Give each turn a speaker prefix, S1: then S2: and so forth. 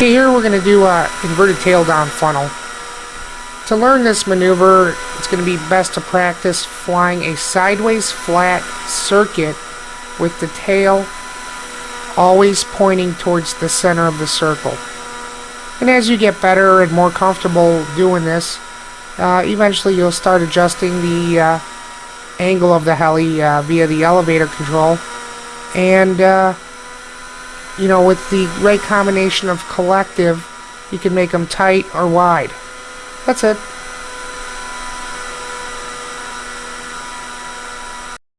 S1: Okay, here we're going to do a inverted tail down funnel. To learn this maneuver, it's going to be best to practice flying a sideways flat circuit with the tail always pointing towards the center of the circle. And as you get better and more comfortable doing this, uh, eventually you'll start adjusting the uh, angle of the heli uh, via the elevator control. And, uh, you know, with the right combination of collective, you can make them tight or wide. That's it.